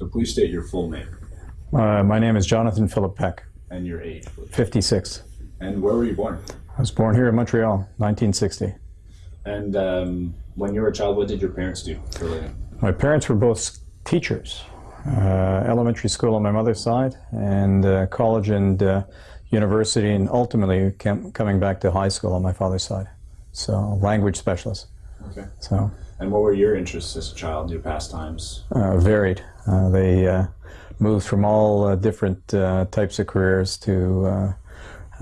So please state your full name Uh, my name is Jonathan Philip Peck, and your age, please. 56. And where were you born? I was born here in Montreal, 1960. And um, when you were a child, what did your parents do for living? My parents were both teachers, uh, elementary school on my mother's side, and uh, college and uh, university, and ultimately cam- coming back to high school on my father's side. So, language specialist. Okay. So, And what were your interests as a child, your pastimes? uh, varied. Uh, they uh, moved from all uh, different uh, types of careers to, uh,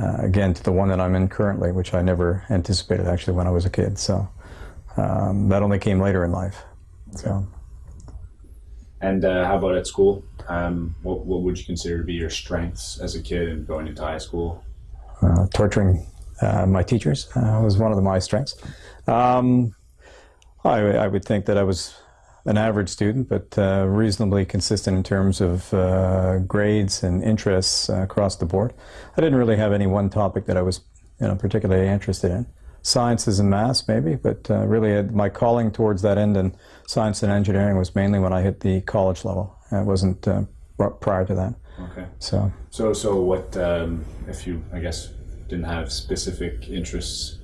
uh, again, to the one that I'm in currently, which I never anticipated actually when I was a kid. So um, that only came later in life. So And uh, how about at school? Um, what, what would you consider to be your strengths as a kid and going into high school? uh, torturing uh, my teachers uh, was one of the, my strengths. Um, I, I would think that I was an average student, but uh, reasonably consistent in terms of uh, grades and interests uh, across the board. I didn't really have any one topic that I was you know, particularly interested in. Sciences and maths, maybe, but uh, really uh, my calling towards that end in science and engineering was mainly when I hit the college level. It wasn't uh, prior to that. Okay. So. So, so what um, if you, I guess, didn't have specific interests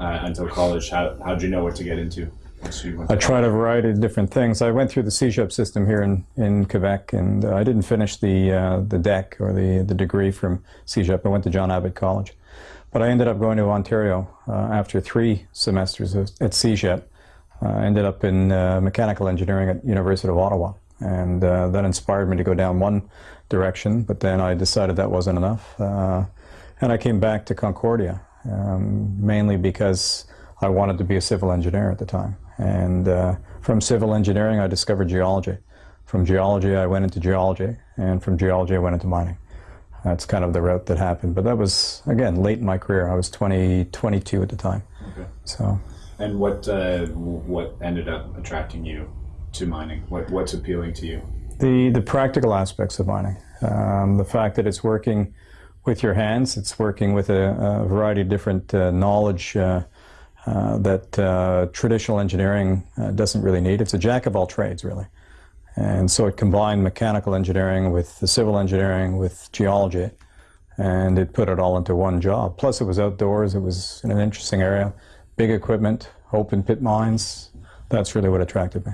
uh, until college? How how did you know what to get into? once you went I tried a variety of different things. I went through the CEGEP system here in, in Quebec, and uh, I didn't finish the uh, the DEC or the the degree from CEGEP. I went to John Abbott College, but I ended up going to Ontario uh, after three semesters of, at. Uh, I ended up in uh, mechanical engineering at University of Ottawa, and uh, that inspired me to go down one direction. But then I decided that wasn't enough, uh, and I came back to Concordia um, mainly because I wanted to be a civil engineer at the time. And uh, from civil engineering, I discovered geology. From geology, I went into geology, and from geology, I went into mining. That's kind of the route that happened. But that was, again, late in my career. I was 20, 22 at the time. Okay. So, And what uh, what ended up attracting you to mining? What what's appealing to you? the, the practical aspects of mining, um, the fact that it's working with your hands, it's working with a, a variety of different uh, knowledge uh, uh, that uh, traditional engineering uh, doesn't really need. It's a jack of all trades, really. And so it combined mechanical engineering with the civil engineering with geology, and it put it all into one job. Plus, it was outdoors, it was in an interesting area, big equipment, open pit mines. That's really what attracted me.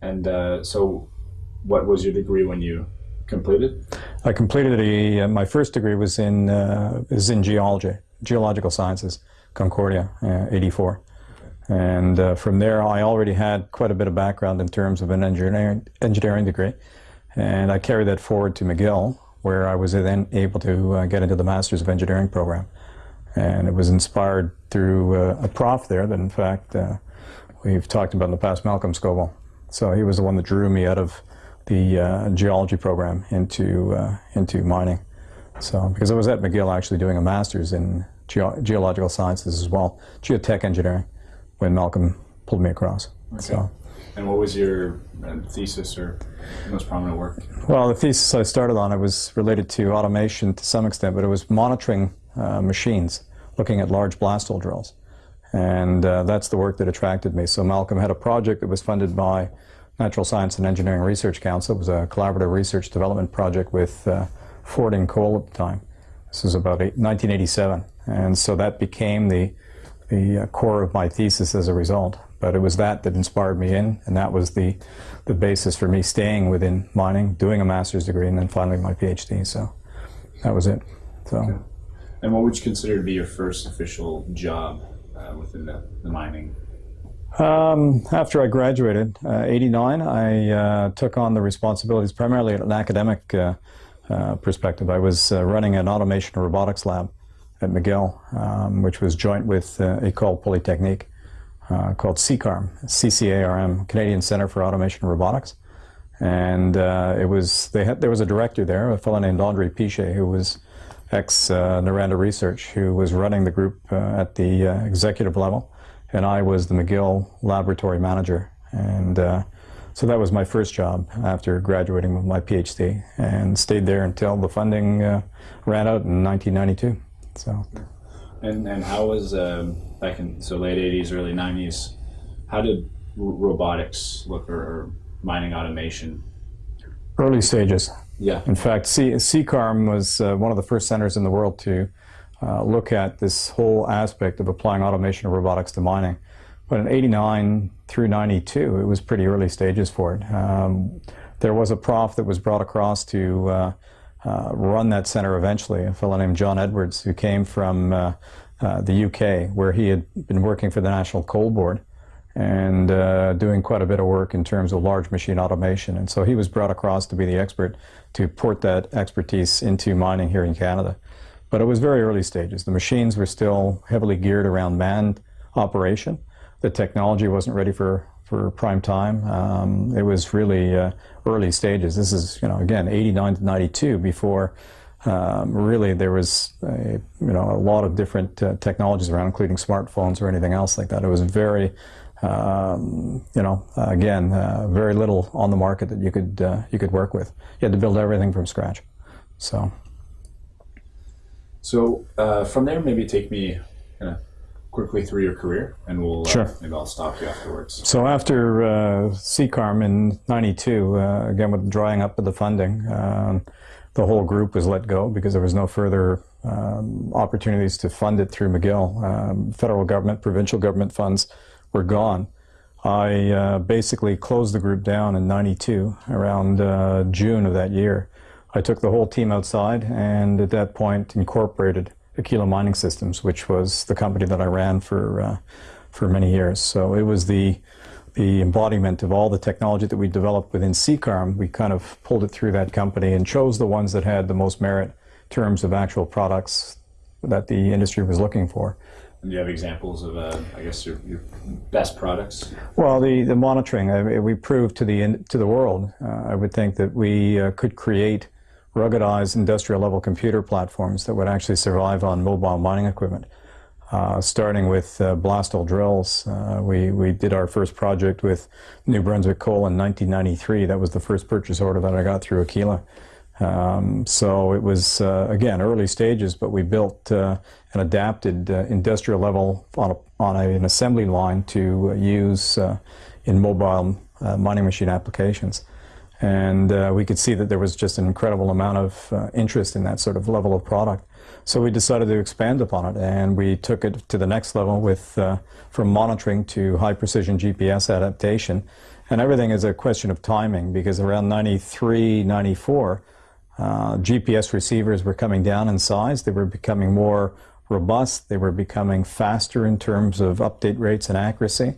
And uh, so, what was your degree when you completed? I completed a, uh, my first degree was in, uh, is in geology, geological sciences, Concordia, uh, 84. And uh, from there, I already had quite a bit of background in terms of an engineering, engineering degree. And I carried that forward to McGill, where I was then able to uh, get into the Masters of Engineering program. And it was inspired through uh, a prof there that, in fact, we've talked about in the past, Malcolm Scoble. So he was the one that drew me out of the uh, geology program into uh, into mining. So because I was at McGill actually doing a master's in geo geological sciences as well, geotech engineering, when Malcolm pulled me across. So. And what was your uh, thesis or most prominent work? Well, the thesis I started on it was related to automation to some extent, but it was monitoring uh, machines, looking at large blast hole drills, and uh, that's the work that attracted me. So Malcolm had a project that was funded by Natural Science and Engineering Research Council. It was a collaborative research development project with uh, and Coal at the time. This was about eight, 1987, and so that became the the uh, core of my thesis as a result. But it was that that inspired me in, and that was the the basis for me staying within mining, doing a master's degree, and then finally my PhD. So that was it. So. Okay. And what would you consider to be your first official job uh, within the, the mining Um, after I graduated, uh, 89, I uh, took on the responsibilities primarily at an academic uh, uh, perspective. I was uh, running an automation and robotics lab at McGill, um, which was joint with uh, École Polytechnique, uh, called CCARM, C-C-A-R-M, Canadian Center for Automation and Robotics. And it was they had there was a director there, a fellow named Andre Pichet, who was ex Noranda Research, who was running the group at the executive level, and I was the McGill laboratory manager. And uh, so that was my first job after graduating with my PhD, and stayed there until the funding uh, ran out in 1992. So. And and how was um, back in so late '80s, early '90s? How did r- robotics look or, or mining automation Early stages. Yeah. In fact, C- CCARM was uh, one of the first centers in the world to uh, look at this whole aspect of applying automation of robotics to mining. But in 89 through 92, it was pretty early stages for it. Um, there was a prof that was brought across to uh, uh, run that center eventually, a fellow named John Edwards, who came from uh, uh, the UK, where he had been working for the National Coal Board and uh, doing quite a bit of work in terms of large machine automation. And so he was brought across to be the expert to port that expertise into mining here in Canada. But it was very early stages. The machines were still heavily geared around manned operation. The technology wasn't ready for, for prime time. Um, it was really uh, early stages. This is, you know, again, 89 to 92 before um, really there was a, you know, a lot of different uh, technologies around, including smartphones or anything else like that. It was very um, you know, again, uh, very little on the market that you could uh, you could work with. You had to build everything from scratch. So, So uh, from there, maybe take me kind of quickly through your career, and we'll uh, Sure. maybe I'll stop you afterwards. so after uh, CCARM in '92, uh, again with drying up of the funding, um, the whole group was let go because there was no further um, opportunities to fund it through McGill. Um, federal government, provincial government funds were gone. I uh, basically closed the group down in 92, around uh, June of that year. I took the whole team outside and at that point incorporated Aquila Mining Systems, which was the company that I ran for, uh, for many years. So it was the, the embodiment of all the technology that we developed within CCARM. We kind of pulled it through that company and chose the ones that had the most merit in terms of actual products that the industry was looking for. And do you have examples of, uh, I guess, your, your best products? Well, the, the monitoring, I mean, we proved to the in- to the world. Uh, I would think that we uh, could create ruggedized industrial level computer platforms that would actually survive on mobile mining equipment. Uh, starting with uh, blast hole drills, uh, we we did our first project with New Brunswick Coal in 1993. That was the first purchase order that I got through Aquila. Um, so it was uh, again early stages, but we built uh, an adapted uh, industrial level on, a, on a, an assembly line to use in mobile mining machine applications. And uh, we could see that there was just an incredible amount of uh, interest in that sort of level of product. So we decided to expand upon it, and we took it to the next level with uh, from monitoring to high precision GPS adaptation. And everything is a question of timing because around 93, 94, uh, GPS receivers were coming down in size. They were becoming more robust. They were becoming faster in terms of update rates and accuracy.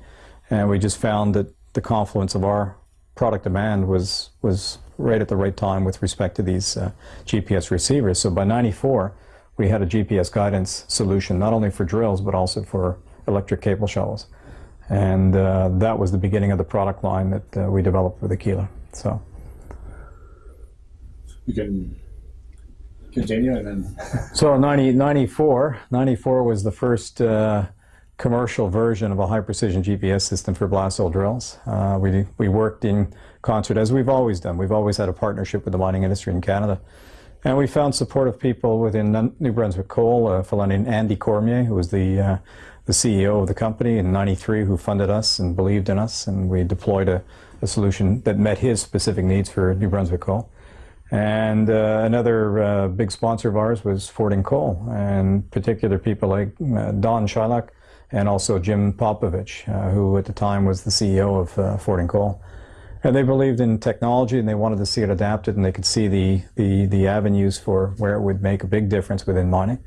And we just found that the confluence of our product demand was was right at the right time with respect to these uh, GPS receivers. So by 94, we had a GPS guidance solution not only for drills but also for electric cable shovels. And uh, that was the beginning of the product line that uh, we developed with Aquila. So. You can continue, and then So 90, 94, 94 was the first uh, commercial version of a high precision GPS system for blast hole drills. Uh, we, we worked in concert as we've always done. We've always had a partnership with the mining industry in Canada. And we found supportive people within New Brunswick Coal, a fellow named Andy Cormier, who was the, uh, the CEO of the company in 93, who funded us and believed in us. And we deployed a, a solution that met his specific needs for New Brunswick Coal. And uh, another uh, big sponsor of ours was Fording Coal, and particular people like uh, Don Shylock and also Jim Popovich, uh, who at the time was the CEO of uh, and Coal. And they believed in technology and they wanted to see it adapted and they could see the, the, the avenues for where it would make a big difference within mining.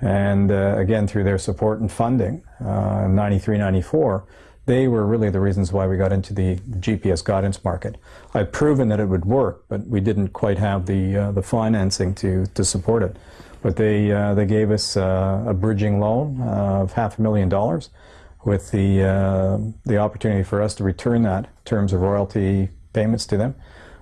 And uh, again, through their support and funding, uh, 93, 94, they were really the reasons why we got into the GPS guidance market. I'd proven that it would work, but we didn't quite have the uh, the financing to to support it. But they uh, they gave us uh, a bridging loan of half a million dollars, with the uh, the opportunity for us to return that in terms of royalty payments to them.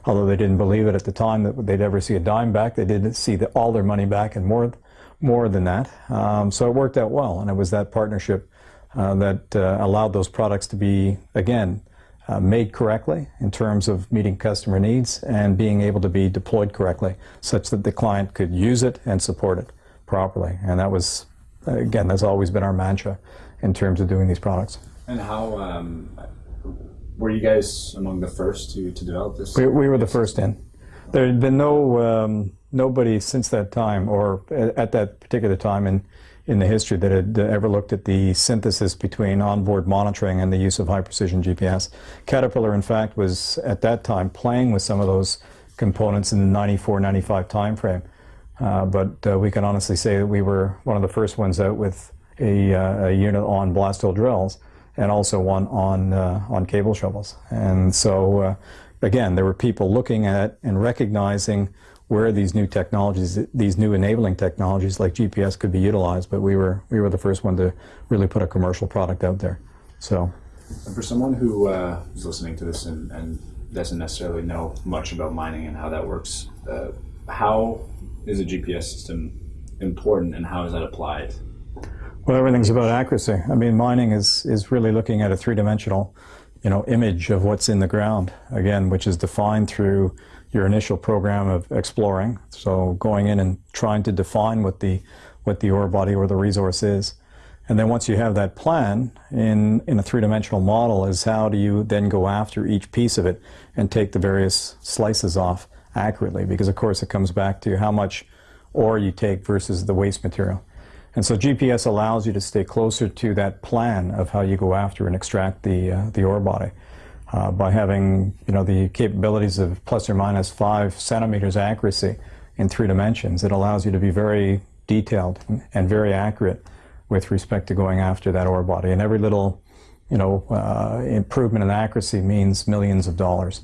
Although they didn't believe it at the time that they'd ever see a dime back, they did see the, all their money back and more more than that. Um, so it worked out well, and it was that partnership uh, that uh, allowed those products to be, again, uh, made correctly in terms of meeting customer needs and being able to be deployed correctly such that the client could use it and support it properly. And that was, again, that's always been our mantra in terms of doing these products. and how um, were you guys among the first to, to develop this? We, we were the first in. There had been no um, nobody since that time, or a- at that particular time in in the history, that had ever looked at the synthesis between onboard monitoring and the use of high precision GPS. Caterpillar, in fact, was at that time playing with some of those components in the 94, 95 timeframe. Uh, but uh, we can honestly say that we were one of the first ones out with a, uh, a unit on blast hole drills and also one on uh, on cable shovels. And so, uh, again, there were people looking at and recognizing where these new technologies, these new enabling technologies like GPS, could be utilized. But we were we were the first one to really put a commercial product out there. So, And for someone who uh, is listening to this and, and doesn't necessarily know much about mining and how that works, uh, how is a GPS system important and how is that applied? well, everything's about accuracy. I mean, mining is is really looking at a three dimensional, you know, image of what's in the ground again, which is defined through your initial program of exploring. So going in and trying to define what the what the ore body or the resource is. And then once you have that plan in, in a three-dimensional model is how do you then go after each piece of it and take the various slices off accurately because of course it comes back to how much ore you take versus the waste material. And so GPS allows you to stay closer to that plan of how you go after and extract the, uh, the ore body. Uh, by having you know the capabilities of plus or minus five centimeters accuracy in three dimensions, it allows you to be very detailed and very accurate with respect to going after that ore body. And every little you know uh, improvement in accuracy means millions of dollars.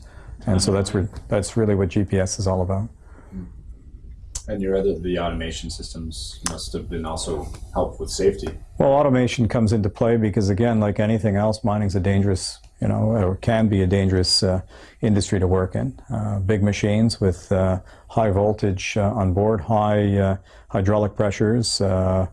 And so that's that's really what GPS is all about. And your other the automation systems must have been also help with safety. Well, automation comes into play because, again, like anything else, mining's a dangerous, you know, or can be a dangerous uh, industry to work in. Uh, big machines with uh, high voltage uh, on board, high uh, hydraulic pressures, uh,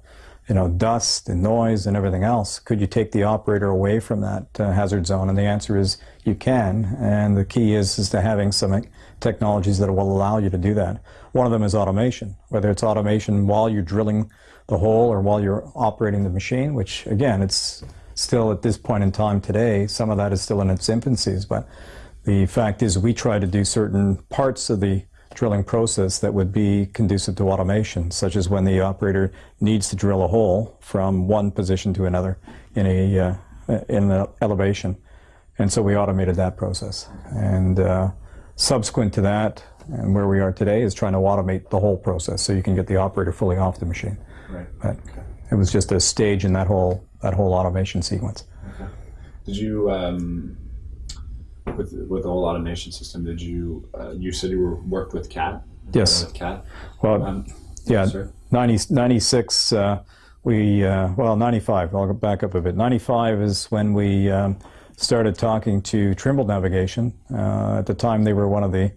you know, dust and noise and everything else. Could you take the operator away from that hazard zone? And the answer is you can. And the key is is to having some technologies that will allow you to do that. One of them is automation, whether it's automation while you're drilling the hole or while you're operating the machine, which again, it's still at this point in time today, some of that is still in its infancies, but the fact is we try to do certain parts of the drilling process that would be conducive to automation, such as when the operator needs to drill a hole from one position to another in a uh, in an elevation. And so we automated that process. And uh, subsequent to that, and where we are today, is trying to automate the whole process so you can get the operator fully off the machine. Right. But it was just a stage in that whole that whole automation sequence. Did you um, with with the whole automation system? Did you uh, you said you were worked with CAT? Yes. With CAT. Well, Um, yeah, sorry. 90, 96, uh, we, uh, well, 95, I'll go back up a bit. 95 is when we um, started talking to Trimble Navigation. Uh, at the time, they were one of the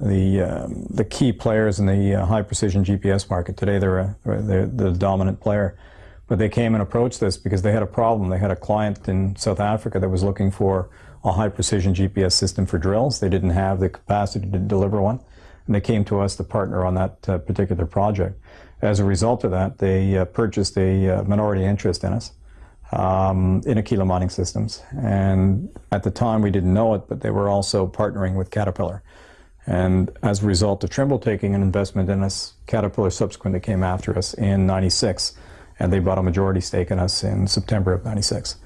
the um, the key players in the uh, high precision GPS market. Today, they're, a, they're the dominant player. But they came and approached us because they had a problem. They had a client in South Africa that was looking for a high precision GPS system for drills. They didn't have the capacity to deliver one. And they came to us to partner on that uh, particular project. As a result of that, they uh, purchased a uh, minority interest in us um, in Aquila Mining Systems. And at the time, we didn't know it, but they were also partnering with Caterpillar. And as a result of Trimble taking an investment in us, Caterpillar subsequently came after us in 96, and they bought a majority stake in us in September of 96.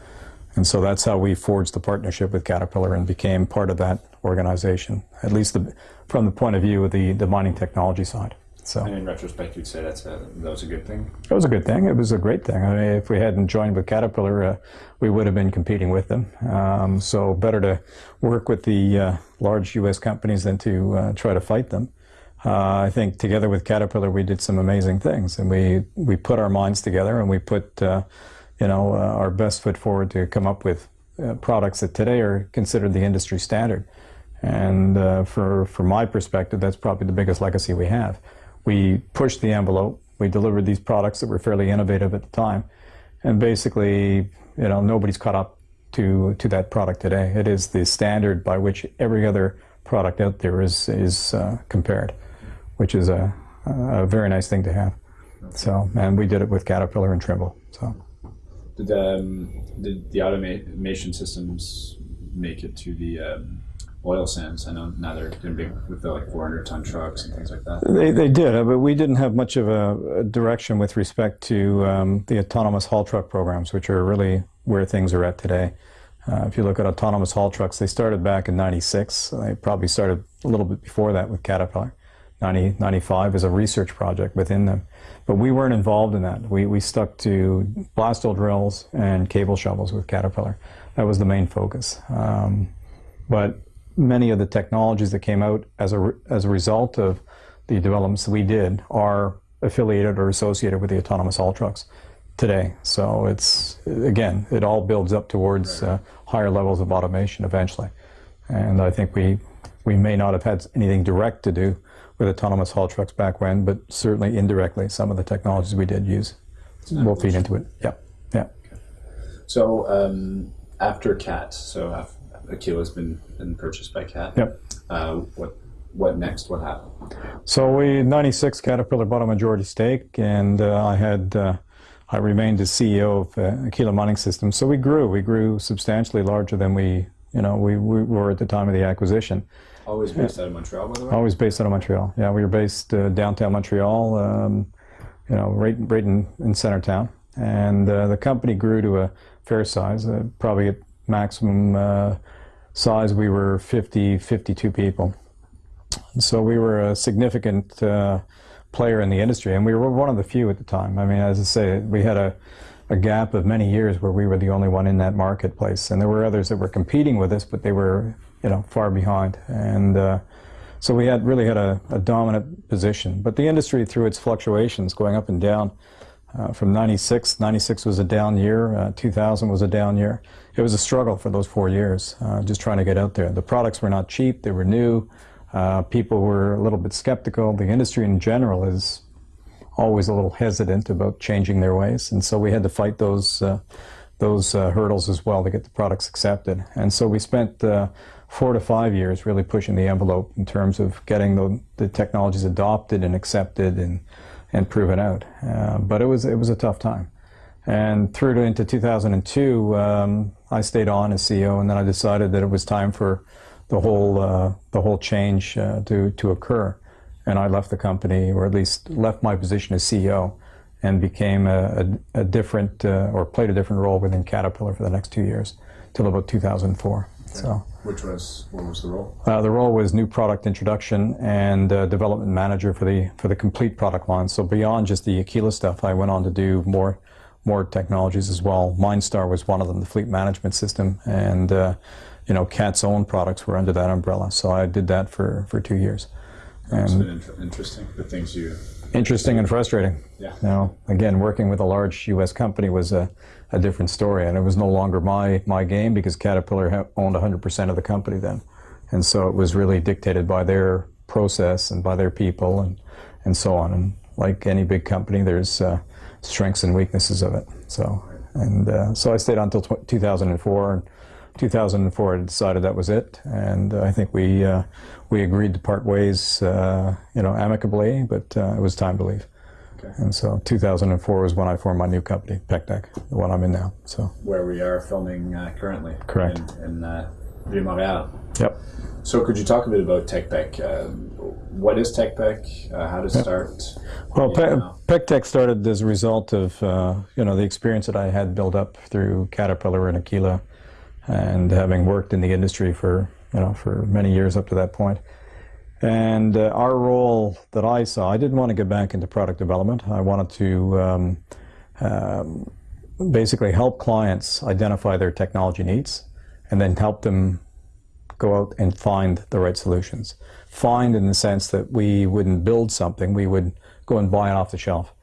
And so that's how we forged the partnership with Caterpillar and became part of that organization, at least the, from the point of view of the, the mining technology side. So And in retrospect, you'd say that's a, that was a good thing. it was a good thing. It was a great thing. I mean, if we hadn't joined with Caterpillar, uh, we would have been competing with them. Um, so better to work with the uh, large U.S. companies than to uh, try to fight them. Uh, I think together with Caterpillar, we did some amazing things, and we we put our minds together and we put uh, you know uh, our best foot forward to come up with uh, products that today are considered the industry standard. And uh, for from my perspective, that's probably the biggest legacy we have. We pushed the envelope. We delivered these products that were fairly innovative at the time, and basically, you know, nobody's caught up to to that product today. It is the standard by which every other product out there is is uh, compared, which is a, a very nice thing to have. So, and we did it with Caterpillar and Trimble. So, Did um, did the automation systems make it to the um, oil sands. I know now they're going to be with the like 400 ton trucks and things like that. They, they did, but we didn't have much of a, a direction with respect to um, the autonomous haul truck programs, which are really where things are at today. Uh, if you look at autonomous haul trucks, they started back in 96. They probably started a little bit before that with Caterpillar. 90, 95 as a research project within them. But we weren't involved in that. We, we stuck to blast hole drills and cable shovels with Caterpillar. That was the main focus. Um, but many of the technologies that came out as a, as a result of the developments we did are affiliated or associated with the autonomous haul trucks today. So it's, again, it all builds up towards uh, higher levels of automation eventually. And I think we, we may not have had anything direct to do with autonomous haul trucks back when, but certainly indirectly, some of the technologies we did use will feed into it. Yeah, yeah. So um, after CAT, so af- Aquila's been, been purchased by CAT. Yep. Uh, what what next? What happened? So we, 96, Caterpillar bought a majority stake, and uh, I had, uh, I remained as CEO of uh, Aquila Mining Systems. So we grew, we grew substantially larger than we, you know, we, we were at the time of the acquisition. Always based out of Montreal, by the way. Always based out of Montreal. Yeah, we were based uh, downtown Montreal, um, you know, right, right in, in center town. And uh, the company grew to a fair size, uh, probably at maximum uh, size, we were 50, 52 people. And so we were a significant uh, player in the industry, and we were one of the few at the time. I mean, as I say, we had a, a gap of many years where we were the only one in that marketplace, and there were others that were competing with us, but they were, you know, far behind. And uh, so we had really had a, a, dominant position. But the industry, through its fluctuations, going up and down, uh, from 96, 96 was a down year, uh, 2000 was a down year. It was a struggle for those four years, uh, just trying to get out there. The products were not cheap, they were new. Uh, people were a little bit skeptical. The industry in general is always a little hesitant about changing their ways, and so we had to fight those uh, those uh, hurdles as well to get the products accepted. And so we spent uh, four to five years really pushing the envelope in terms of getting the, the technologies adopted and accepted and and proven out. Uh, but it was it was a tough time. And through to into 2002, um, I stayed on as CEO, and then I decided that it was time for the whole uh, the whole change uh, to to occur, and I left the company, or at least left my position as CEO, and became a, a, a different uh, or played a different role within Caterpillar for the next two years, till about 2004. So. Which was what was the role? Uh, the role was new product introduction and uh, development manager for the for the complete product line. So beyond just the Aquila stuff, I went on to do more more technologies as well. MineStar was one of them, the fleet management system, and uh, you know, Cat's own products were under that umbrella. So I did that for, for two years. It's been interesting, the things you... Interesting and frustrating. Yeah. Know, again, working with a large U.S. company was a, a different story, and it was no longer my, my game because Caterpillar owned 100% of the company then. And so it was really dictated by their process and by their people and, and so on. And like any big company, there's uh, strengths and weaknesses of it. So, and uh, so I stayed on until 2004. And, 2004, I decided that was it, and uh, I think we uh, we agreed to part ways, uh, you know, amicably, but uh, it was time to leave. Okay. And so 2004 was when I formed my new company, PECTEC, the one I'm in now. So Where we are filming uh, currently. Correct. In, in uh, Ville Mont-Royal. Yep. So could you talk a bit about TechPec? Um, what is TechPec? Uh, how to start? Well, Yeah. Pe- PECTEC started as a result of uh, you know the experience that I had built up through Caterpillar and Aquila, and having worked in the industry for you know for many years up to that point. And uh, our role that I saw, I didn't want to get back into product development. I wanted to um, um, basically help clients identify their technology needs, and then help them go out and find the right solutions. Find in the sense that we wouldn't build something, we would go and buy it off the shelf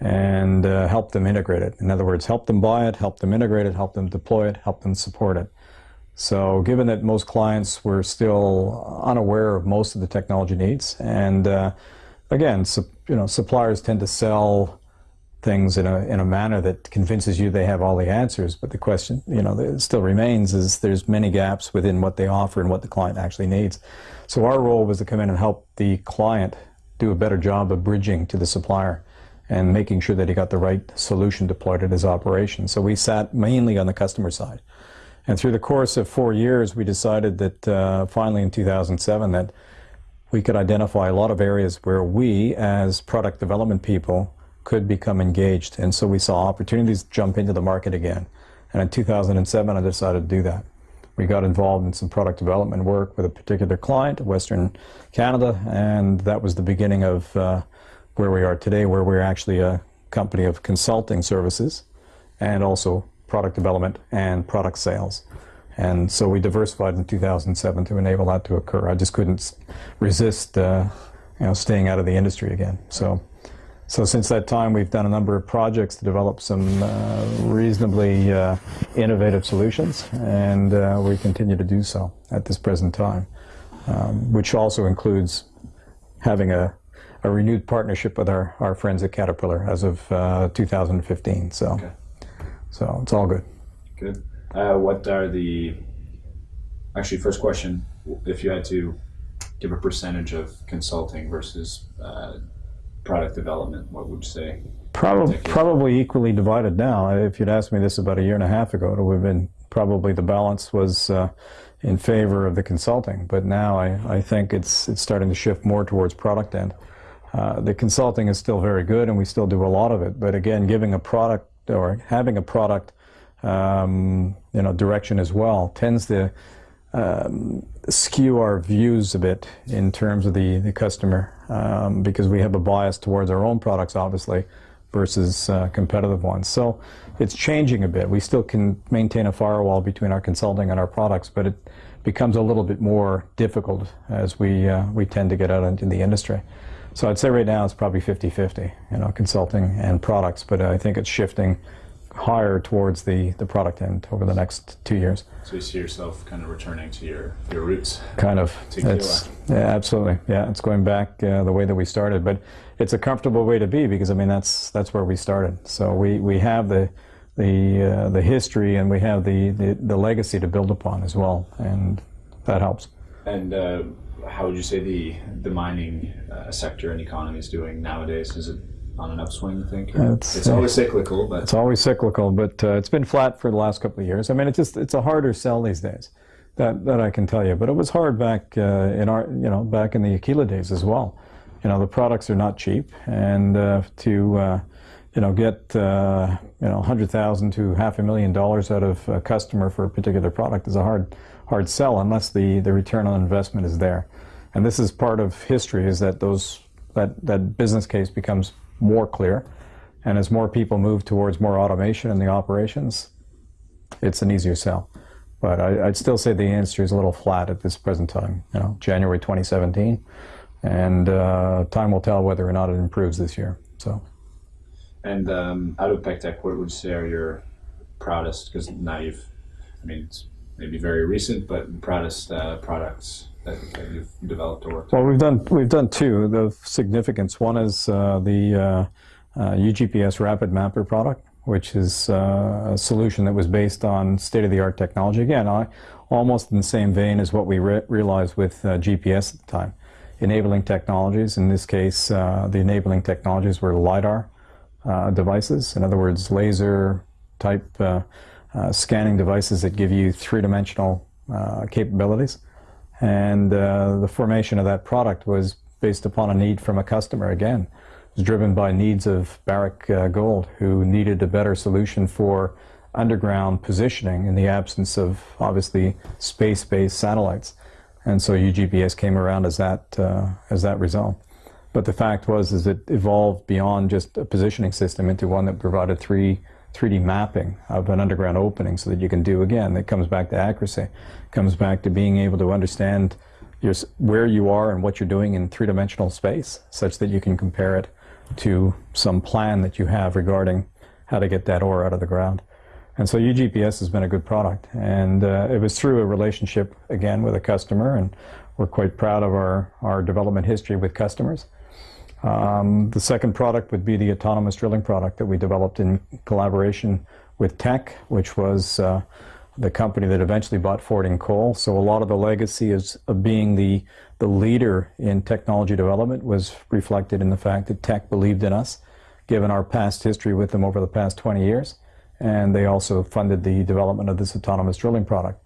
and uh, help them integrate it. In other words, help them buy it, help them integrate it, help them deploy it, help them support it. So given that most clients were still unaware of most of the technology needs, and uh, again, you know, suppliers tend to sell things in a, in a manner that convinces you they have all the answers, but the question, you know, that still remains is there's many gaps within what they offer and what the client actually needs. So our role was to come in and help the client do a better job of bridging to the supplier and making sure that he got the right solution deployed at his operation. So we sat mainly on the customer side. And through the course of four years, we decided that uh, finally in 2007 that we could identify a lot of areas where we, as product development people, could become engaged. And so we saw opportunities jump into the market again. And in 2007, I decided to do that. We got involved in some product development work with a particular client, Western Canada, and that was the beginning of uh, where we are today, where we're actually a company of consulting services and also product development and product sales. And so we diversified in 2007 to enable that to occur. I just couldn't resist, uh, you know, staying out of the industry again. So, so since that time, we've done a number of projects to develop some uh, reasonably uh, innovative solutions, and uh, we continue to do so at this present time, um, which also includes having a, a renewed partnership with our, our friends at Caterpillar as of uh, 2015. So, Okay. So it's all good. Good. Uh, what are the actually first question? If you had to give a percentage of consulting versus uh, product development, what would you say? Probably, probably equally divided now. If you'd asked me this about a year and a half ago, it would have been probably the balance was uh, in favor of the consulting. But now I, I think it's it's starting to shift more towards product end. Uh, the consulting is still very good, and we still do a lot of it. But again, giving a product or having a product, um, you know, direction as well tends to um, skew our views a bit in terms of the, the customer um, because we have a bias towards our own products, obviously, versus uh, competitive ones. So it's changing a bit. We still can maintain a firewall between our consulting and our products, but it becomes a little bit more difficult as we, uh, we tend to get out into the industry. So I'd say right now it's probably 50-50, you know, consulting and products, but I think it's shifting higher towards the, the product end over the next two years. So you see yourself kind of returning to your your roots. Kind of. It's, yeah, absolutely. Yeah, it's going back uh, the way that we started, but it's a comfortable way to be because I mean that's that's where we started. So we, we have the the uh, the history and we have the, the the legacy to build upon as well, and that helps. And uh, how would you say the the mining uh, sector and economy is doing nowadays? Is it on an upswing? You think? It's, it's uh, always cyclical, but It's always cyclical, but uh, it's been flat for the last couple of years. I mean, it's just it's a harder sell these days. That that I can tell you. But it was hard back uh, in our you know back in the Aquila days as well. You know, the products are not cheap, and uh, to uh, you know get uh, you know hundred thousand to half a million dollars out of a customer for a particular product is a hard hard sell unless the the return on investment is there. And this is part of history is that those that that business case becomes more clear. And as more people move towards more automation in the operations, it's an easier sell. But I, I'd still say the industry is a little flat at this present time, you know, January 2017. And uh, time will tell whether or not it improves this year. So, and um, out of PecTech, what would you say are your proudest? Because now you've, I mean, maybe very recent, but proudest uh, products that, that you've developed or worked. well, we've done we've done two of significance. One is uh, the uh, uh, UGPS Rapid Mapper product, which is uh, a solution that was based on state-of-the-art technology. Again, I, almost in the same vein as what we re- realized with uh, GPS at the time. Enabling technologies, in this case, uh, the enabling technologies were LiDAR uh, devices, in other words, laser type uh, scanning devices that give you three-dimensional uh, capabilities. And uh, the formation of that product was based upon a need from a customer again. It was driven by needs of Barrick uh, Gold, who needed a better solution for underground positioning in the absence of obviously space-based satellites. And so UGPS came around as that uh, as that result. But the fact was is it evolved beyond just a positioning system into one that provided three 3D mapping of an underground opening so that you can do again. It comes back to accuracy. Comes back to being able to understand your, where you are and what you're doing in three-dimensional space, such that you can compare it to some plan that you have regarding how to get that ore out of the ground. And so UGPS has been a good product, and uh, it was through a relationship again with a customer, and we're quite proud of our, our development history with customers. Um, the second product would be the autonomous drilling product that we developed in collaboration with Teck, which was uh, the company that eventually bought Fording Coal. So a lot of the legacy is of being the the leader in technology development was reflected in the fact that Teck believed in us, given our past history with them over the past 20 years, and they also funded the development of this autonomous drilling product.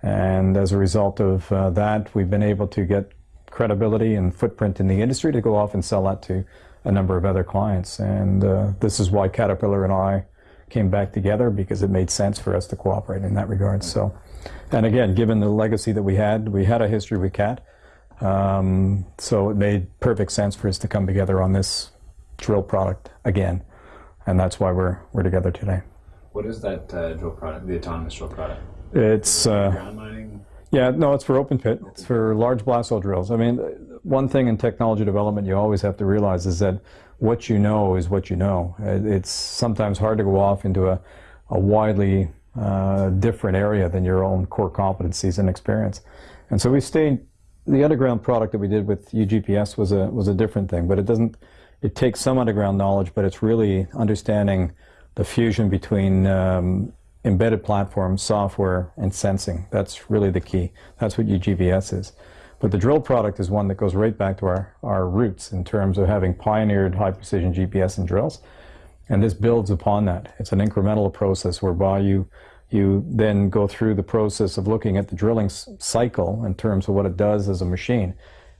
And as a result of uh, that, we've been able to get credibility and footprint in the industry to go off and sell that to a number of other clients. And uh, this is why Caterpillar and I came back together because it made sense for us to cooperate in that regard. So, and again, given the legacy that we had, we had a history with CAT, um, so it made perfect sense for us to come together on this drill product again, and that's why we're we're together today. What is that uh, drill product, the autonomous drill product? It's uh, Ground mining? Yeah, no, it's for open pit. It's for large blast hole drills. I mean, one thing in technology development you always have to realize is that what you know is what you know. It's sometimes hard to go off into a, a widely uh, different area than your own core competencies and experience. And so we stayed. The underground product that we did with UGPS was a was a different thing, but it doesn't. It takes some underground knowledge, but it's really understanding the fusion between um, embedded platform, software, and sensing. That's really the key. That's what UGPS is. But the drill product is one that goes right back to our, our roots in terms of having pioneered high precision GPS and drills. And this builds upon that. It's an incremental process whereby you you then go through the process of looking at the drilling cycle in terms of what it does as a machine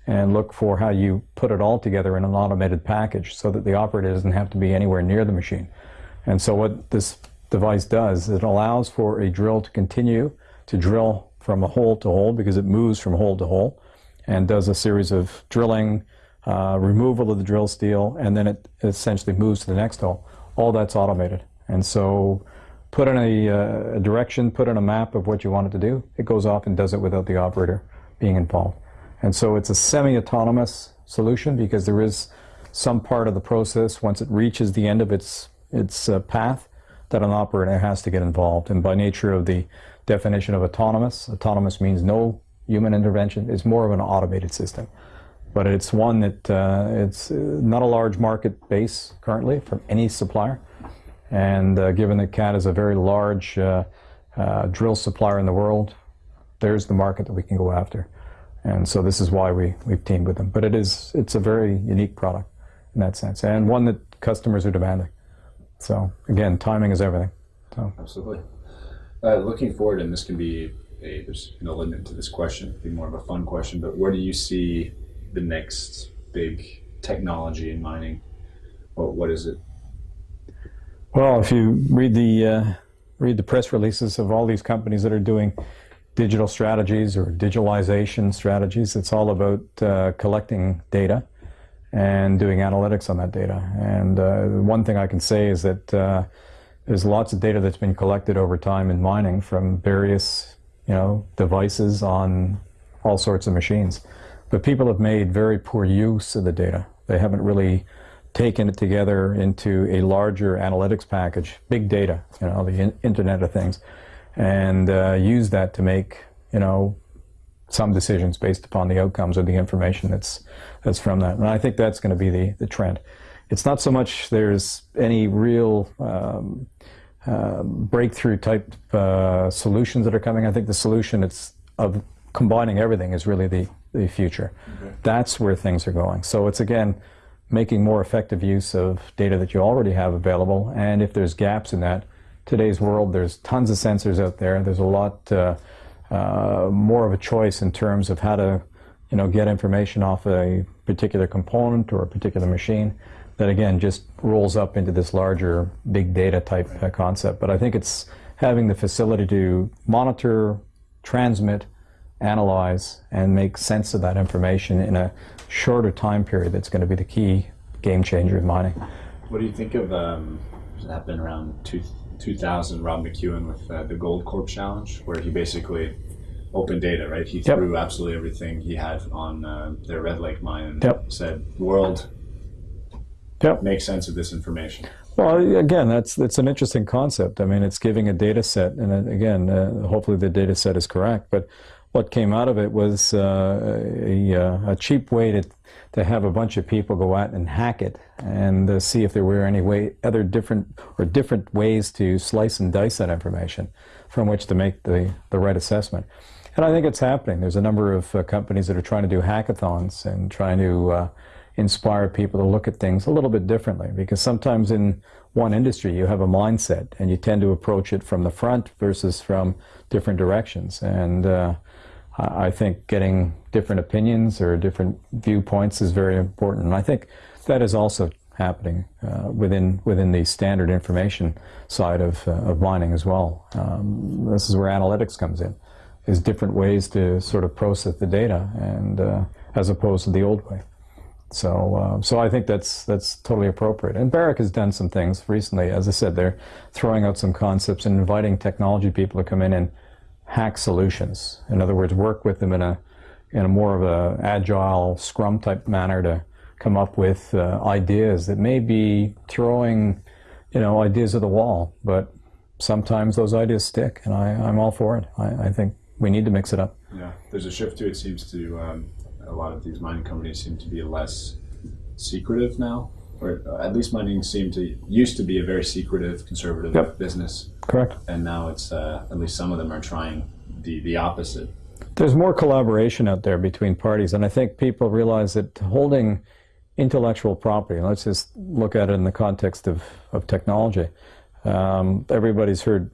and look for how you put it all together in an automated package so that the operator doesn't have to be anywhere near the machine. And so what this device does, it allows for a drill to continue to drill from a hole to hole because it moves from hole to hole and does a series of drilling, uh, removal of the drill steel, and then it essentially moves to the next hole. All that's automated. And so put in a, uh, a direction, put in a map of what you want it to do, it goes off and does it without the operator being involved. And so it's a semi-autonomous solution because there is some part of the process once it reaches the end of its its uh, path that an operator has to get involved. And by nature of the definition of autonomous, autonomous means no human intervention. It's more of an automated system. But it's one that uh, it's uh, not a large market base currently from any supplier. And uh, given that CAT is a very large uh, uh, drill supplier in the world, there's the market that we can go after. And so this is why we, we've teamed with them. But it is, it's a very unique product in that sense, and one that customers are demanding. So again, timing is everything. So Absolutely. Uh, looking forward, and this can be a, there's no limit to this question, it'd be more of a fun question, but where do you see the next big technology in mining? What, what is it? Well, if you read the uh, read the press releases of all these companies that are doing digital strategies or digitalization strategies, it's all about uh, collecting data and doing analytics on that data. And uh, one thing I can say is that uh, there's lots of data that's been collected over time in mining from various, you know, devices on all sorts of machines. But people have made very poor use of the data. They haven't really taken it together into a larger analytics package, big data, you know, the in- Internet of Things, and uh, use that to make, you know, some decisions based upon the outcomes or the information that's that's from that. And I think that's going to be the, the trend. It's not so much there's any real um, uh, breakthrough type uh, solutions that are coming. I think the solution it's of combining everything is really the, the future. That's where things are going. So it's again making more effective use of data that you already have available. And if there's gaps in that, today's world, there's tons of sensors out there. There's a lot uh, uh, more of a choice in terms of how to, you know, get information off a particular component or a particular machine. That again just rolls up into this larger big data type uh, concept. But I think it's having the facility to monitor, transmit, analyze, and make sense of that information in a shorter time period that's going to be the key game changer in mining. What do you think of, um, that been around two, 2000, Rob McEwen with uh, the Goldcorp Challenge, where he basically open data, right? He Yep. threw absolutely everything he had on uh, their Red Lake mine and Yep. said, "World, Yep. make sense of this information." Well, again, that's that's an interesting concept. I mean, it's giving a data set, and again, uh, hopefully the data set is correct. But what came out of it was uh, a, uh, a cheap way to to have a bunch of people go out and hack it and uh, see if there were any way other different or different ways to slice and dice that information from which to make the the right assessment. And I think it's happening. There's a number of uh, companies that are trying to do hackathons and trying to uh, inspire people to look at things a little bit differently. Because sometimes in one industry you have a mindset and you tend to approach it from the front versus from different directions. And uh, I I think getting different opinions or different viewpoints is very important. And I think that is also happening uh, within within the standard information side of, uh, of mining as well. Um, this is where analytics comes in, is different ways to sort of process the data, and uh, as opposed to the old way. So, uh, so I think that's that's totally appropriate. And Barrick has done some things recently. As I said, they're throwing out some concepts and inviting technology people to come in and hack solutions. In other words, work with them in a in a more of a agile Scrum type manner to come up with uh, ideas that may be throwing, you know, ideas at the wall. But sometimes those ideas stick, and I, I'm all for it. I, I think we need to mix it up. Yeah, there's a shift to it. Seems to um, a lot of these mining companies seem to be less secretive now, or at least mining seemed to used to be a very secretive, conservative Yep. business, Correct. and now it's uh, at least some of them are trying the the opposite. There's more collaboration out there between parties, and I think people realize that holding intellectual property, let's just look at it in the context of, of technology. Um, everybody's heard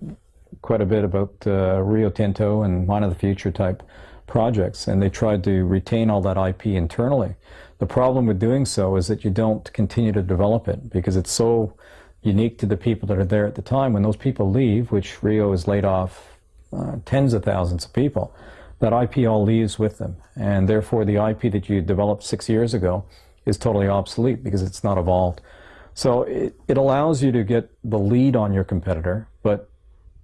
quite a bit about uh, Rio Tinto and Mine of the Future type projects, and they tried to retain all that IP internally. The problem with doing so is that you don't continue to develop it because it's so unique to the people that are there at the time. When those people leave, which Rio has laid off uh, tens of thousands of people, that IP all leaves with them. And therefore, the IP that you developed six years ago is totally obsolete because it's not evolved. So it, it allows you to get the lead on your competitor, but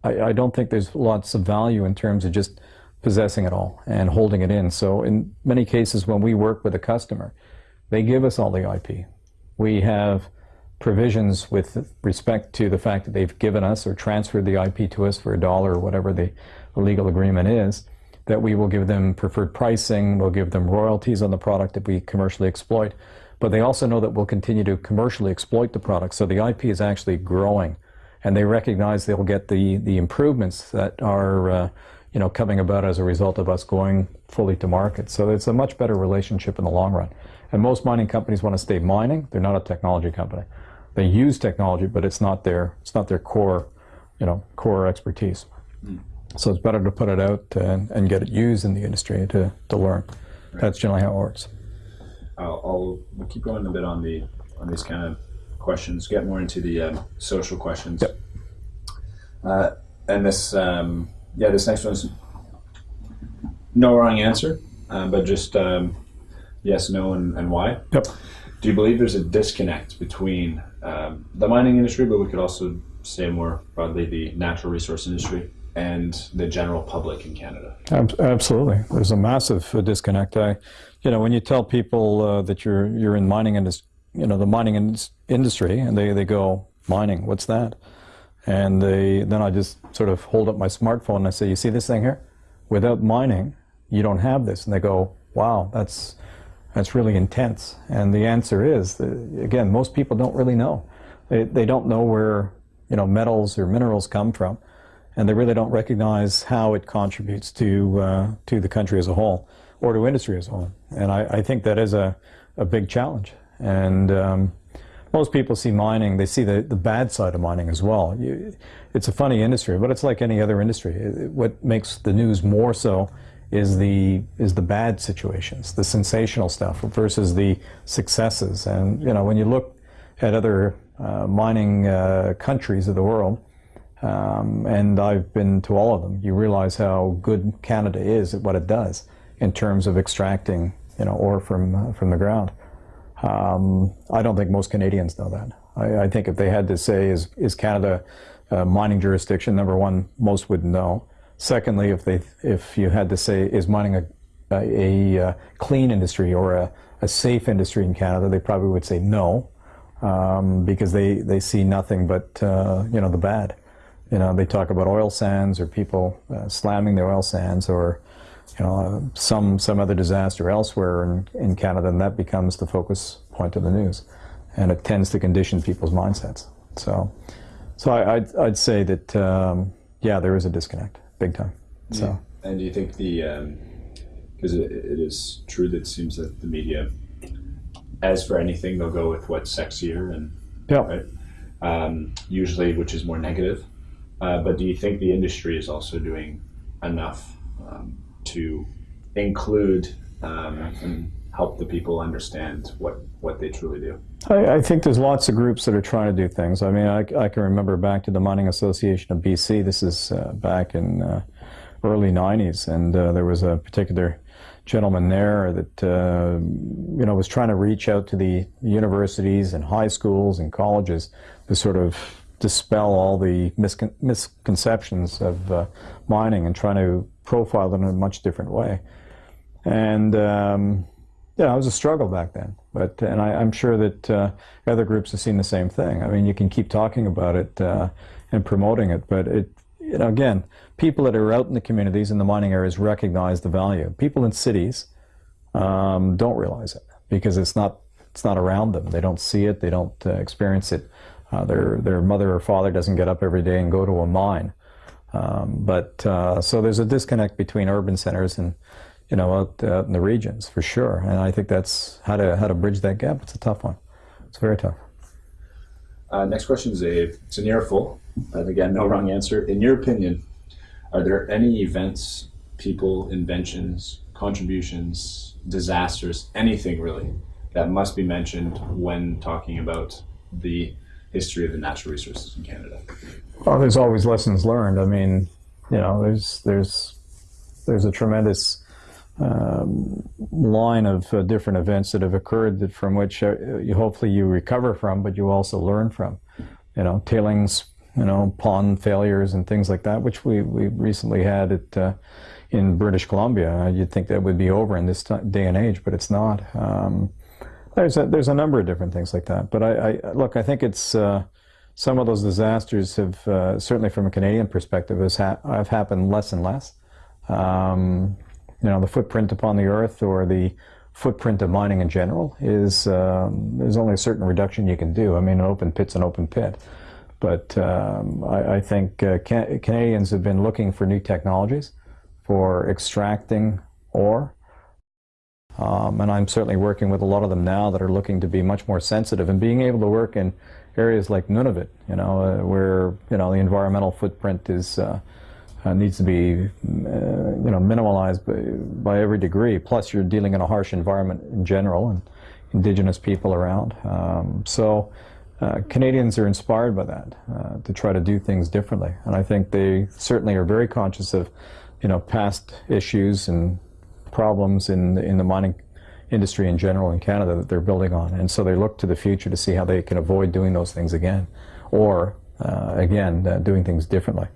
I, I don't think there's lots of value in terms of just possessing it all and holding it in. So in many cases, when we work with a customer, they give us all the IP. We have provisions with respect to the fact that they've given us or transferred the IP to us for a dollar or whatever the, the legal agreement is, that we will give them preferred pricing, we'll give them royalties on the product that we commercially exploit. But they also know that we'll continue to commercially exploit the product. So the IP is actually growing. And they recognize they'll get the, the improvements that are uh, you know, coming about as a result of us going fully to market. So it's a much better relationship in the long run. And most mining companies want to stay mining. They're not a technology company. They use technology, but it's not their it's not their core, you know, core expertise. So it's better to put it out and, and get it used in the industry to, to learn. That's generally how it works. I'll, I'll we'll keep going a bit on the on these kind of questions. Get more into the um, social questions. Yep. Uh, and this, um, yeah, this next one's no wrong answer, uh, but just um, yes, no, and, and why. Yep. Do you believe there's a disconnect between um, the mining industry, but we could also say more broadly the natural resource industry and the general public in Canada? Absolutely, there's a massive uh, disconnect. I, you know, when you tell people uh, that you're you're in mining industry, you know, the mining indus- industry, and they, they go mining, what's that? And they then I just sort of hold up my smartphone and I say, you see this thing here? Without mining, you don't have this. And they go, wow, that's that's really intense. And the answer is, that, again, most people don't really know. They, they don't know where you know metals or minerals come from, and they really don't recognize how it contributes to uh, to the country as a whole or to industry as a whole. And I, I think that is a, a big challenge. And um, most people see mining, they see the, the bad side of mining as well. You, it's a funny industry, but it's like any other industry. What makes the news more so is the is the bad situations, the sensational stuff versus the successes. And you know, when you look at other uh, mining uh, countries of the world, um, and I've been to all of them, you realize how good Canada is at what it does in terms of extracting, you know, ore from uh, from the ground. Um, I don't think most Canadians know that. I, I think if they had to say, is is Canada a mining jurisdiction? Number one, most would know. Secondly, if they if you had to say, is mining a a, a uh, clean industry or a, a safe industry in Canada, they probably would say no, um, because they, they see nothing but uh, you know the bad. You know, they talk about oil sands or people uh, slamming the oil sands or you know uh, some some other disaster elsewhere in, in Canada, and that becomes the focus point of the news, and it tends to condition people's mindsets. So, so I, I'd, I'd say that um, yeah, there is a disconnect, big time. So. And do you think the because it, it is true that it seems that the media as for anything, they'll go with what's sexier and Yeah. right, um, usually which is more negative. Uh, but do you think the industry is also doing enough um, to include um, and help the people understand what what they truly do? I, I think there's lots of groups that are trying to do things. I mean, I, I can remember back to the Mining Association of BC. This is uh, back in uh, early 90s, and uh, there was a particular gentleman there that uh, you know was trying to reach out to the universities and high schools and colleges to sort of dispel all the miscon- misconceptions of uh, mining and trying to profile them in a much different way. And um, yeah, it was a struggle back then. But and I, I'm sure that uh, other groups have seen the same thing. I mean, you can keep talking about it uh, and promoting it, but it, you know, again, people that are out in the communities in the mining areas recognize the value. People in cities um, don't realize it because it's not it's not around them. They don't see it. They don't uh, experience it. Uh, their their mother or father doesn't get up every day and go to a mine. Um, but uh, so there's a disconnect between urban centers and you know out, out in the regions for sure. And I think that's how to how to bridge that gap. It's a tough one. It's very tough. Uh, next question is a it's a near full, again, no wrong answer. In your opinion, are there any events, people, inventions, contributions, disasters, anything really, that must be mentioned when talking about the history of the natural resources in Canada? Well, there's always lessons learned. I mean, you know, there's there's there's a tremendous um, line of uh, different events that have occurred that from which uh, you hopefully you recover from, but you also learn from. You know, tailings, you know, pond failures and things like that, which we we recently had at. Uh, in British Columbia, Uh, you'd think that would be over in this day and age, but it's not. Um, there's a, there's a number of different things like that. But I, I look, I think it's uh, some of those disasters have uh, certainly from a Canadian perspective has ha- have happened less and less. Um, you know, the footprint upon the earth or the footprint of mining in general is um, there's only a certain reduction you can do. I mean, an open pit's an open pit. But um, I, I, think uh, Can- Canadians have been looking for new technologies for extracting ore. Um, and I'm certainly working with a lot of them now that are looking to be much more sensitive and being able to work in areas like Nunavut, you know, uh, where you know the environmental footprint is uh, uh, needs to be uh, you know minimalized by, by, every degree. Plus, you're dealing in a harsh environment in general and indigenous people around. Um, so. Uh, Canadians are inspired by that uh, to try to do things differently, and I think they certainly are very conscious of you know, past issues and problems in in the mining industry in general in Canada that they're building on, and so they look to the future to see how they can avoid doing those things again, or uh, again uh, doing things differently.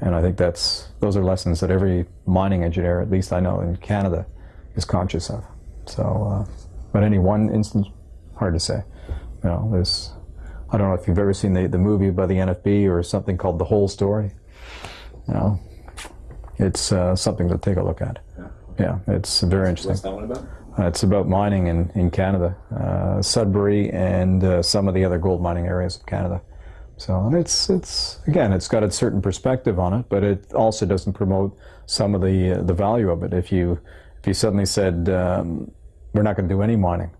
And I think that's those are lessons that every mining engineer, at least I know in Canada, is conscious of. So, uh, but any one instance, hard to say. You know, there's I don't know if you've ever seen the the movie by the NFB or something called The Hole Story. You know, it's uh, something to take a look at. Yeah. It's very interesting. What's that one about? Uh, it's about mining in, in Canada, uh, Sudbury, and uh, some of the other gold mining areas of Canada. So and it's it's again, it's got a certain perspective on it, but it also doesn't promote some of the uh, the value of it. If you if you suddenly said um, we're not going to do any mining,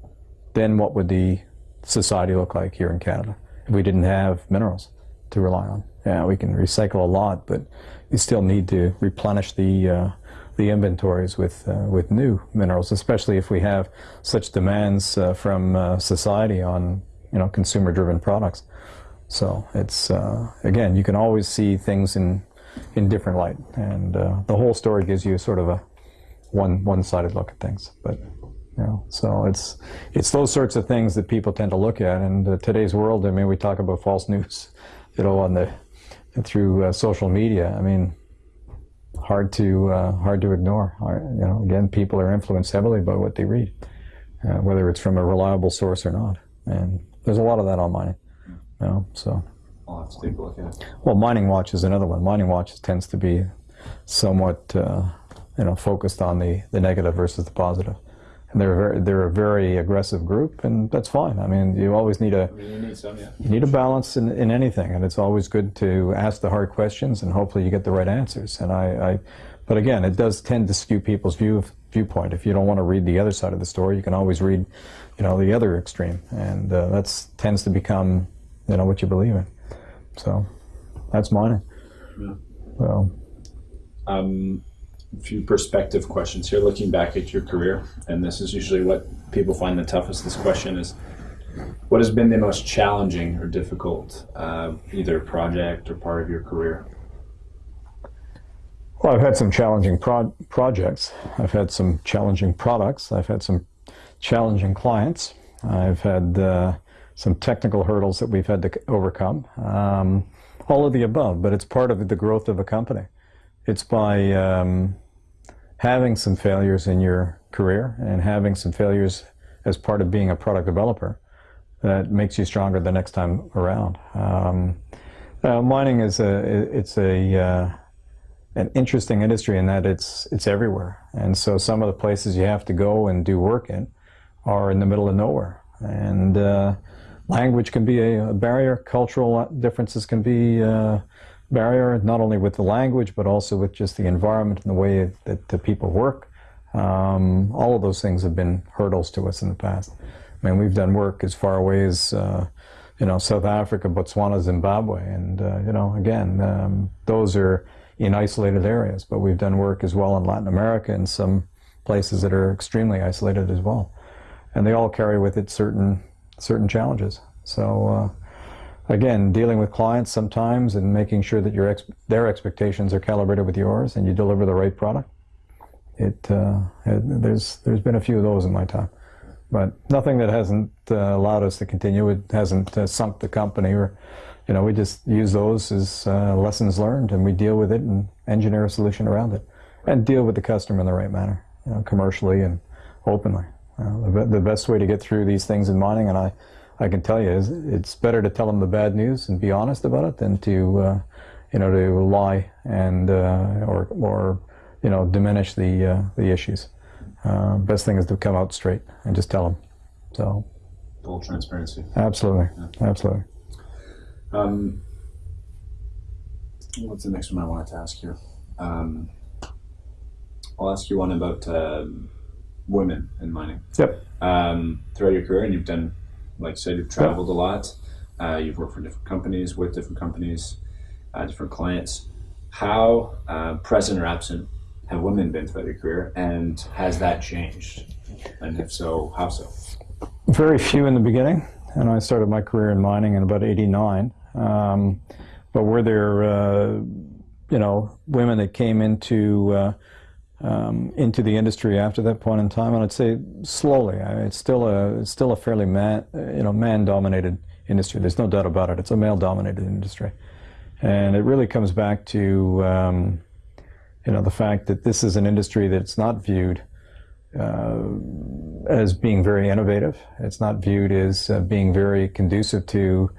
then what would the society look like here in Canada if we didn't have minerals to rely on? Yeah, we can recycle a lot, but you still need to replenish the uh, the inventories with uh, with new minerals, especially if we have such demands uh, from uh, society on you know consumer-driven products. So it's uh, again, you can always see things in in different light, and uh, the whole story gives you sort of a one one-sided look at things, but. You know, so it's it's those sorts of things that people tend to look at. And today's world, I mean, we talk about false news, you know, on the through uh, social media. I mean, hard to uh, hard to ignore. You know, again, people are influenced heavily by what they read, uh, whether it's from a reliable source or not. And there's a lot of that on mining. You know, so. I'll have to take a look at it. Well, Mining Watch is another one. Mining Watch tends to be somewhat, uh, you know, focused on the, the negative versus the positive. And they're very, they're a very aggressive group, and that's fine. I mean, you always need a I mean, you need some, yeah. you need a balance in, in anything, and it's always good to ask the hard questions, and hopefully you get the right answers. And I, I But again, it does tend to skew people's view viewpoint. If you don't want to read the other side of the story, you can always read, you know, the other extreme, and uh, that's tends to become, you know, what you believe in. So, that's mining. Yeah. So, Um, few perspective questions here. Looking back at your career, and this is usually what people find the toughest. This question is, what has been the most challenging or difficult, uh, either project or part of your career? Well, I've had some challenging pro- projects. I've had some challenging products. I've had some challenging clients. I've had uh, some technical hurdles that we've had to overcome. Um, all of the above, but it's part of the growth of a company. It's by um, having some failures in your career and having some failures as part of being a product developer that makes you stronger the next time around. Um, uh, mining is a it's a uh, an interesting industry in that it's it's everywhere, and so some of the places you have to go and do work in are in the middle of nowhere, and uh, language can be a, barrier. Cultural differences can be a barrier, not only with the language but also with just the environment and the way that the people work. Um, all of those things have been hurdles to us in the past. I mean, we've done work as far away as uh, you know South Africa, Botswana, Zimbabwe, and uh, you know again um, those are in isolated areas, but we've done work as well in Latin America and some places that are extremely isolated as well. And they all carry with it certain certain challenges. So uh, again, dealing with clients sometimes and making sure that your ex their expectations are calibrated with yours and you deliver the right product. It, uh, it there's there's been a few of those in my time, but nothing that hasn't uh, allowed us to continue. It hasn't uh, sunk the company or you know, we just use those as uh, lessons learned and we deal with it and engineer a solution around it and deal with the customer in the right manner, you know, commercially and openly. Uh, the, the, best way to get through these things in mining, and I, I can tell you, is it's better to tell them the bad news and be honest about it than to, uh, you know, to lie and uh, or or you know diminish the uh, the issues. Uh, best thing is to come out straight and just tell them. So. Full transparency. Absolutely, yeah. absolutely. Um, what's the next one I wanted to ask you? Um, I'll ask you one about uh, women in mining. Yep. Um, throughout your career, and you've done, like you said, you've traveled a lot. Uh, you've worked for different companies, with different companies, uh, different clients. How uh, present or absent have women been throughout your career, and has that changed? And if so, how so? Very few in the beginning, and I started my career in mining in about '89. Um, but were there, uh, you know, women that came into uh, um, into the industry after that point in time? And I'd say slowly. It's still a it's still a fairly man you know man dominated industry. There's no doubt about it. It's a male dominated industry, and it really comes back to um, you know the fact that this is an industry that's not viewed. Uh, as being very innovative. It's not viewed as uh, being very conducive to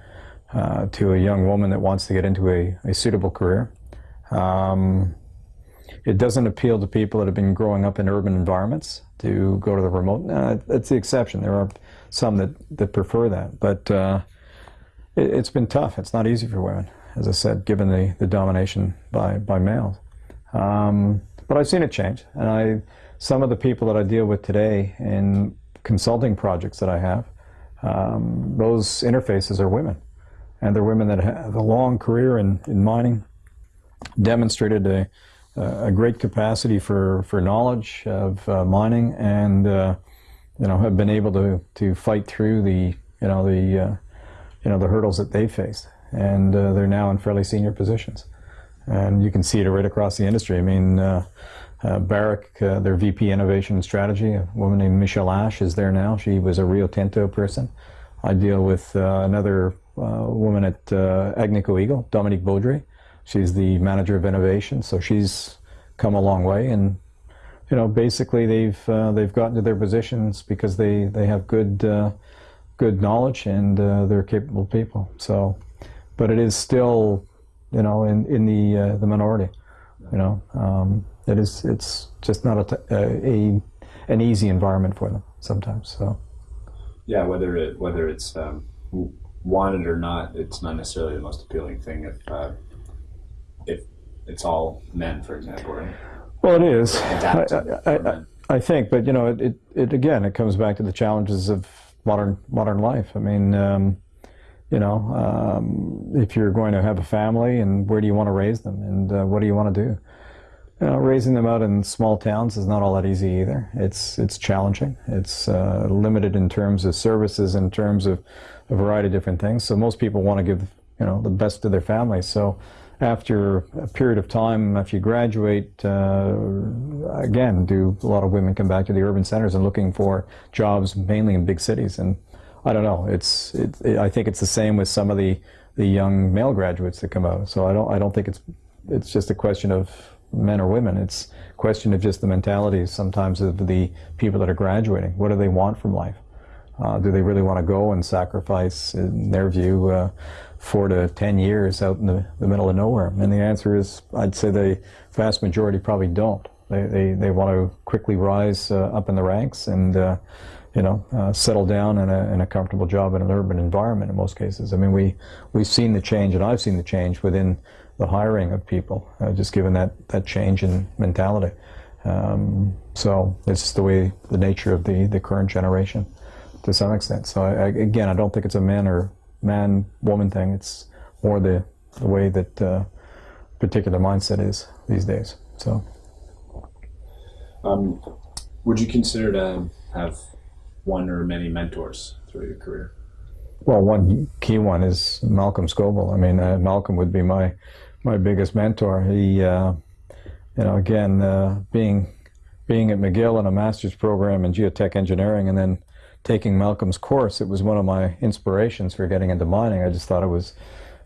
uh, to a young woman that wants to get into a, a suitable career. Um, it doesn't appeal to people that have been growing up in urban environments to go to the remote. That's the exception. There are some that, that prefer that, but uh, it, has been tough. It's not easy for women, as I said, given the, the domination by, by males. Um, but I've seen it change, and I some of the people that I deal with today in consulting projects that I have, um, those interfaces are women and they're women that have a long career in, in mining, demonstrated a, a great capacity for, for knowledge of uh, mining, and uh, you know have been able to, to fight through the you know the uh, you know the hurdles that they faced, and they're now in fairly senior positions, and you can see it right across the industry. I mean. Uh, Barrick, uh, their VP Innovation and Strategy, a woman named Michelle Ash is there now. She was a Rio Tinto person. I deal with uh, another woman at Agnico Eagle, Dominique Baudry. She's the manager of innovation, so she's come a long way. And you know, basically, they've uh, they've gotten to their positions because they they have good uh, good knowledge and uh, they're capable people. So, but it is still, you know, in in the uh, the minority. You know, um, it is it's just not a, a an easy environment for them sometimes. So. Yeah, whether it whether it's um want it or not, it's not necessarily the most appealing thing if uh, if it's all men, for example, right? Well, it is. adapt I, I. I think, but you know, it, it, it again, it comes back to the challenges of modern modern life. I mean, um, you know, um, if you're going to have a family, and where do you want to raise them, and uh, what do you want to do? You know, raising them out in small towns is not all that easy either. It's it's challenging. It's uh, limited in terms of services, in terms of a variety of different things. So most people want to give you know the best to their families. So after a period of time, if you graduate, uh, again, do a lot of women come back to the urban centers and looking for jobs mainly in big cities? And I don't know. It's it, it, I think it's the same with some of the the young male graduates that come out. So I don't I don't think it's it's just a question of men or women. It's a question of just the mentality sometimes of the people that are graduating. What do they want from life? Uh, do they really want to go and sacrifice, in their view, uh, four to ten years out in the, the middle of nowhere? And the answer is, I'd say the vast majority probably don't. They, they, they want to quickly rise uh, up in the ranks and, uh, you know, uh, settle down in a, in a comfortable job in an urban environment in most cases. I mean, we, we've seen the change, and I've seen the change within the hiring of people, uh, just given that, that change in mentality. Um, so it's the way, the nature of the, the current generation to some extent. So I, again, I don't think it's a man or man woman thing. It's more the, the way that uh, particular mindset is these days. So Um, would you consider to have one or many mentors through your career? Well, one key one is Malcolm Scoble. I mean, uh, Malcolm would be my my biggest mentor. He, uh, you know, again, uh, being being at McGill in a master's program in geotech engineering, and then taking Malcolm's course, it was one of my inspirations for getting into mining. I just thought it was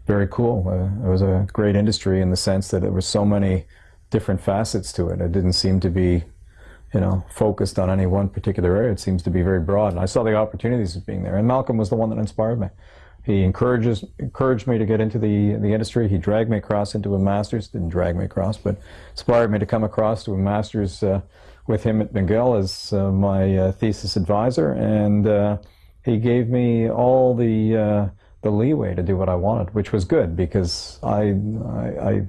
very cool. Uh, it was a great industry in the sense that there were so many different facets to it. It didn't seem to be you know, focused on any one particular area. It seems to be very broad. And I saw the opportunities of being there. And Malcolm was the one that inspired me. He encourages encouraged me to get into the the industry. He dragged me across into a master's. Didn't drag me across, but inspired me to come across to a master's uh, with him at McGill as uh, my uh, thesis advisor. And uh, he gave me all the uh, the leeway to do what I wanted, which was good because I I, I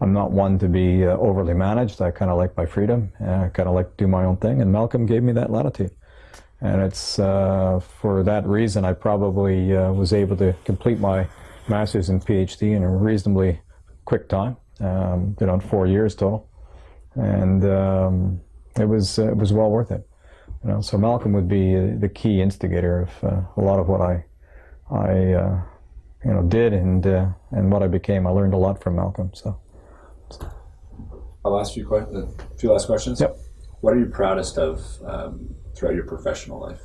I'm not one to be overly managed. I kind of like my freedom. I kind of like to do my own thing. And Malcolm gave me that latitude. And it's uh, for that reason I probably uh, was able to complete my master's and PhD in a reasonably quick time. Um, did on four years total, and um, it was uh, it was well worth it. You know, so Malcolm would be uh, the key instigator of uh, a lot of what I I you know did and and what I became. I learned a lot from Malcolm. So. I'll ask you a few last questions. Yep. What are you proudest of um, throughout your professional life?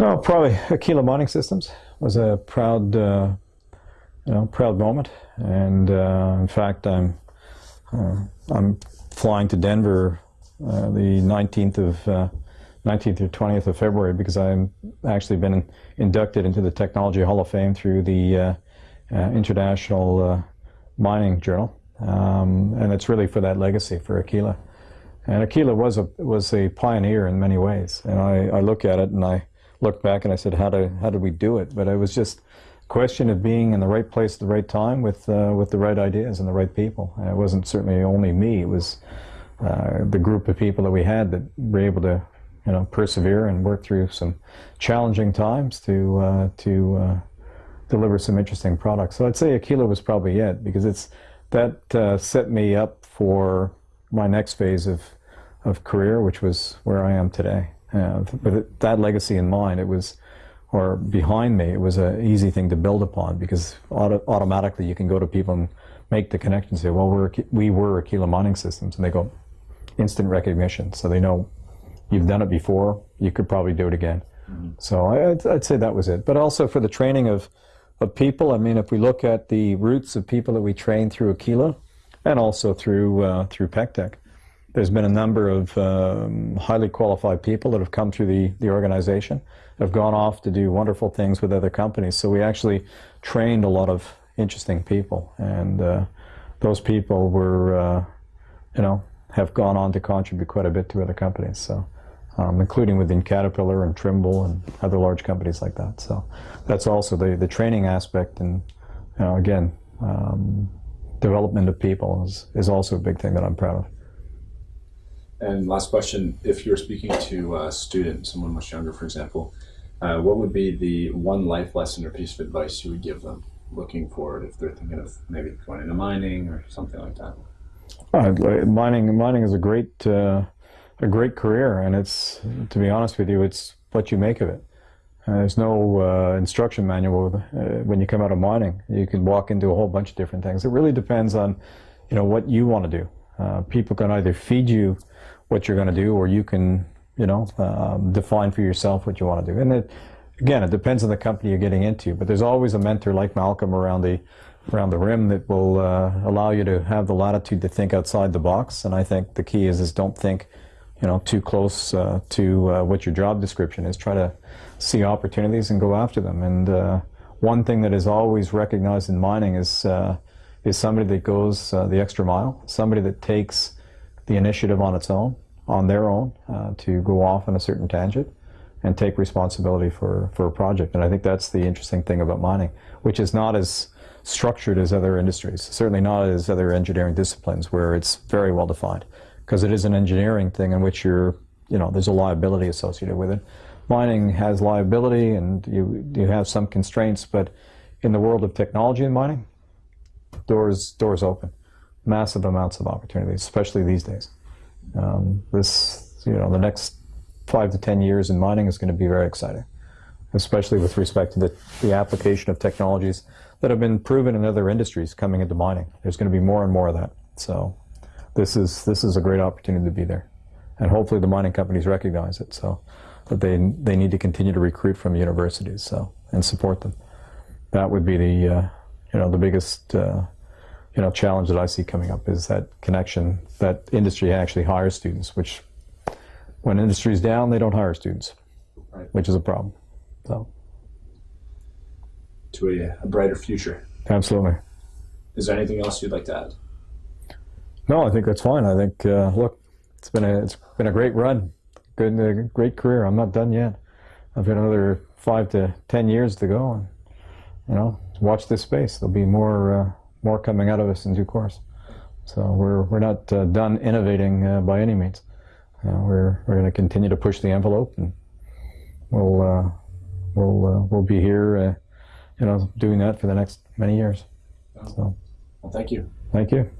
Oh, probably Aquila Mining Systems was a proud, uh, you know, proud moment. And uh, in fact, I'm uh, I'm flying to Denver uh, the 19th of 19th or 20th of February because I'm actually been inducted into the Technology Hall of Fame through the uh, uh, International Mining Journal, um, and it's really for that legacy for Aquila. And Aquila was a was a pioneer in many ways, and I, I look at it and I look back and I said, how do how did we do it? But it was just question of being in the right place at the right time with uh, with the right ideas and the right people. And it wasn't certainly only me; it was uh, the group of people that we had that were able to you know persevere and work through some challenging times to uh, to uh, deliver some interesting products. So I'd say Aquila was probably it because it's that uh, set me up for my next phase of of career, which was where I am today. Uh, with that legacy in mind, it was, or behind me, it was an easy thing to build upon because auto automatically you can go to people and make the connection. Say, well, we're we were Aquila Mining Systems, and they go instant recognition, so they know you've done it before. You could probably do it again. Mm -hmm. So I, I'd, I'd say that was it. But also for the training of of people. I mean, if we look at the roots of people that we train through Aquila and also through uh, through Peck Tech, there's been a number of um, highly qualified people that have come through the, the organization, have gone off to do wonderful things with other companies. So we actually trained a lot of interesting people, and uh, those people were, uh, you know, have gone on to contribute quite a bit to other companies. So um, including within Caterpillar and Trimble and other large companies like that. So that's also the, the training aspect. And you know, again, um, development of people is, is also a big thing that I'm proud of. And last question: If you were speaking to a student, someone much younger, for example, uh, what would be the one life lesson or piece of advice you would give them looking forward if they're thinking of maybe going into mining or something like that? Uh, mining mining is a great uh, a great career, and it's to be honest with you, it's what you make of it. Uh, there's no uh, instruction manual uh, when you come out of mining. You can walk into a whole bunch of different things. It really depends on you know what you want to do. Uh, people can either feed you what you're going to do, or you can you know um, define for yourself what you want to do. And it, again, it depends on the company you're getting into. But there's always a mentor like Malcolm around the around the rim that will uh, allow you to have the latitude to think outside the box. And I think the key is is don't think, you know, too close uh, to uh, what your job description is. Try to see opportunities and go after them. And uh, one thing that is always recognized in mining is uh, is somebody that goes uh, the extra mile, somebody that takes the initiative on its own, on their own, uh, to go off on a certain tangent and take responsibility for, for a project. And I think that's the interesting thing about mining, which is not as structured as other industries, certainly not as other engineering disciplines where it's very well defined, because it is an engineering thing in which you're, you know, there's a liability associated with it. Mining has liability and you, you have some constraints, but in the world of technology and mining, doors, doors open. Massive amounts of opportunities, especially these days. Um, this, you know, the next five to 10 years in mining is going to be very exciting, especially with respect to the, the application of technologies that have been proven in other industries coming into mining. There's going to be more and more of that. So this is, this is a great opportunity to be there. And hopefully the mining companies recognize it. So that they, they need to continue to recruit from universities so, and support them. That would be the, uh, you know, the biggest, uh, you know, challenge that I see coming up is that connection, that industry actually hires students, which when industry's down, they don't hire students, Right. which is a problem. So, To a, a brighter future. absolutely. Is there anything else you'd like to add? No, I think that's fine. I think, uh, look, it's been a it's been a great run, good uh, great career. I'm not done yet. I've got another five to ten years to go, and you know, watch this space. There'll be more uh, more coming out of us in due course. So we're we're not uh, done innovating uh, by any means. Uh, we're we're going to continue to push the envelope, and we'll uh, we'll uh, we'll be here, uh, you know, doing that for the next many years. So Well, thank you. thank you.